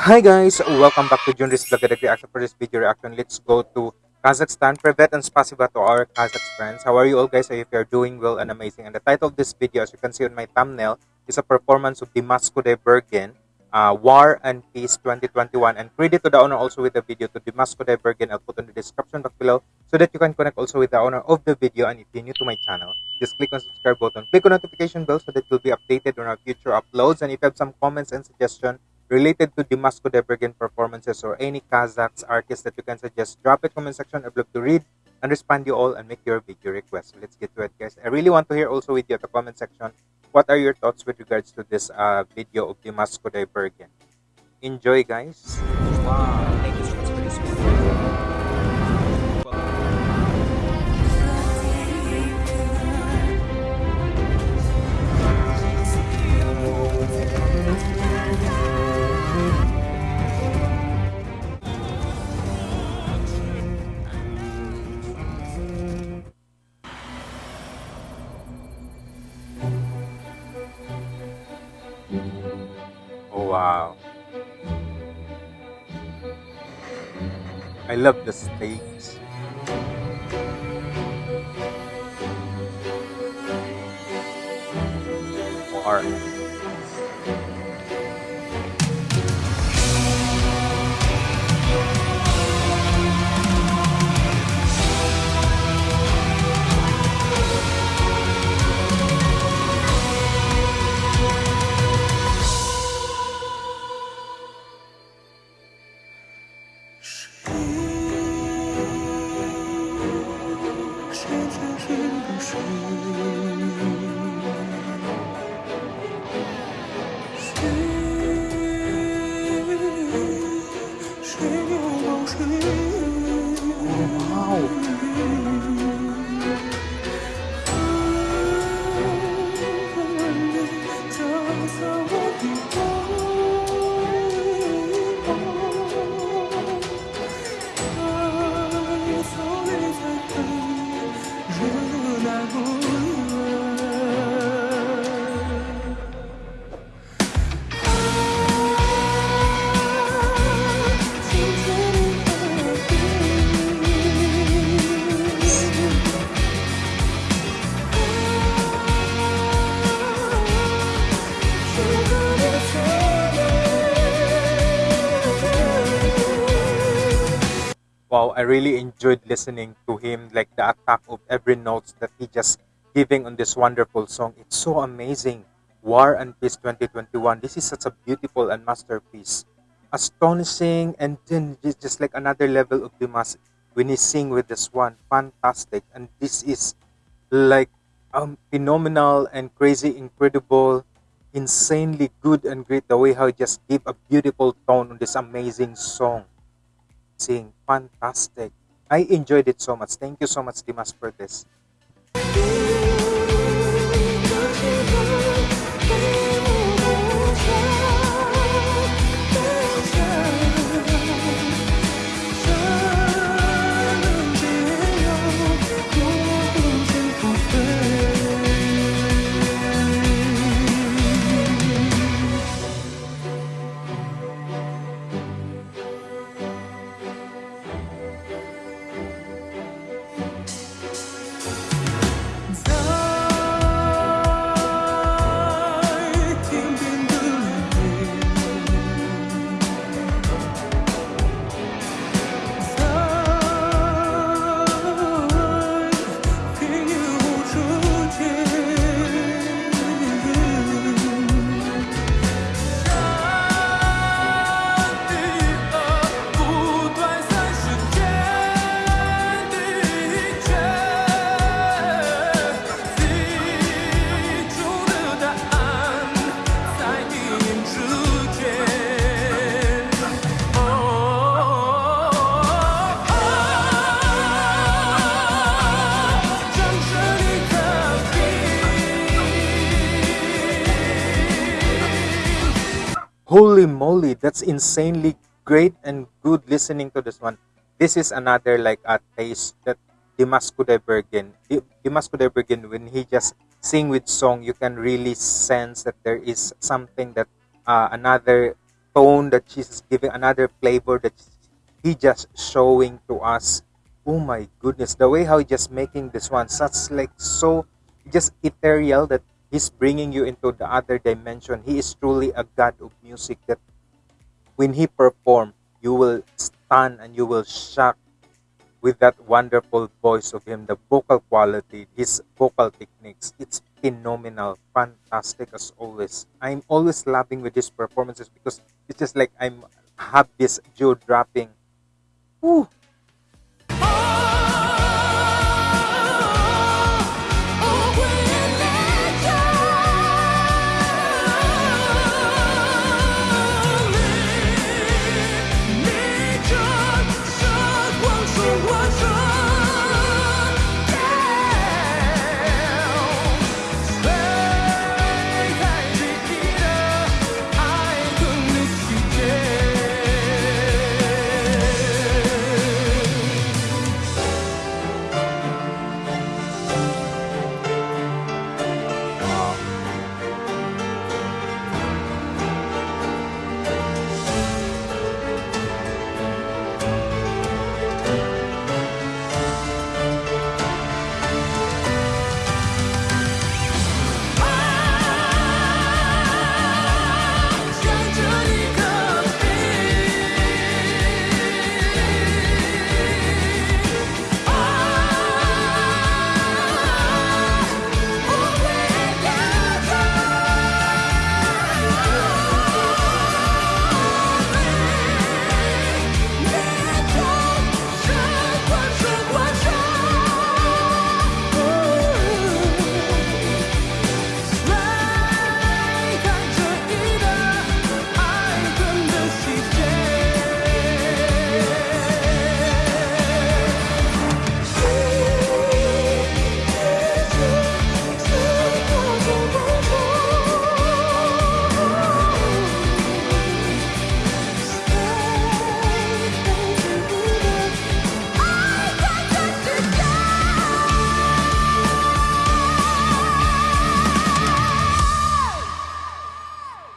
Hi guys, welcome back to Junris Vlog Reaction. For this video reaction, let's go to Kazakhstan. Privet and spasiba to our Kazakh friends. How are you all guys? I hope you're doing well and amazing. And the title of this video, as you can see on my thumbnail, is a performance of Dimas Kudaibergen, uh, War and Peace 2021. And credit to the owner also with the video to Dimas Kudaibergen. I'll put in the description box below so that you can connect also with the owner of the video. And if you're new to my channel, just click on subscribe button, click on notification bell so that you'll be updated on our future uploads. And if you have some comments and suggestions, related to Dimas Kudaibergen performances or any Kazakhs artists that you can suggest, drop it comment section. I'd love to read and respond you all and make your video request. So let's get to it, guys. I really want to hear also with you at the comment section. What are your thoughts with regards to this uh, video of Dimas Kudaibergen? Enjoy, guys. Wow. I love the stakes. War. Wow i really enjoyed listening to him like the attack of every notes that he just giving on this wonderful song. It's so amazing. War and peace 2021 this is such a beautiful and masterpiece. Astonishing and then just like another level of Dimas when he sing with this one. Fantastic. And this is like um phenomenal and crazy incredible insanely good and great the way how he just give a beautiful tone on this amazing song sing. Fantastic. I enjoyed it so much. Thank you so much, Dimas, for this. Holy moly, that's insanely great and good listening to this one. This is another like a taste that Dimas Kudaibergen, Dimas Kudaibergen, when he just sing with song, you can really sense that there is something that uh, another tone that she's giving, another flavor that he just showing to us. Oh my goodness, the way how he just making this one such like so just ethereal that he's bringing you into the other dimension. He is truly a god of music that when he perform, you will stun and you will shock with that wonderful voice of him, the vocal quality, his vocal techniques. It's phenomenal, fantastic as always. I'm always laughing with his performances because it's just like I'm have this jaw dropping. Whew,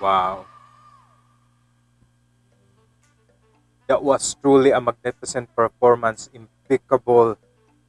Wow. That was truly a magnificent performance, impeccable.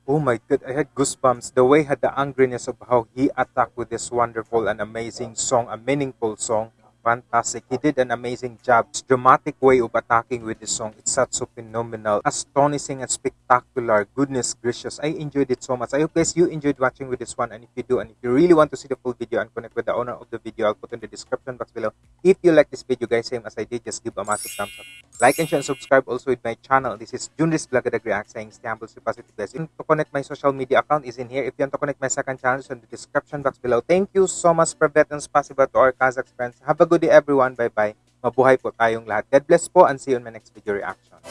Oh my god, I had goosebumps. The way had the angriness of how he attacked with this wonderful and amazing song, a meaningful song. Fantastic. He did an amazing job. His dramatic way of attacking with the song, it's such so phenomenal, astonishing and spectacular. Goodness gracious, I enjoyed it so much. I hope guys you enjoyed watching with this one. And if you do, and if you really want to see the full video and connect with the owner of the video, I'll put in the description box below. If you like this video guys, same as I did, just give a massive thumbs up. Like and share and subscribe also with my channel. This is Junris Blagadag React saying stay humble, stay positive guys. And to connect my social media account is in here. If you want to connect my second channel, it's in the description box below. Thank you so much for and spasiba to our Kazakh friends. Have a good day everyone. Bye-bye. Mabuhay po tayong lahat. God bless po and see you in my next video reaction.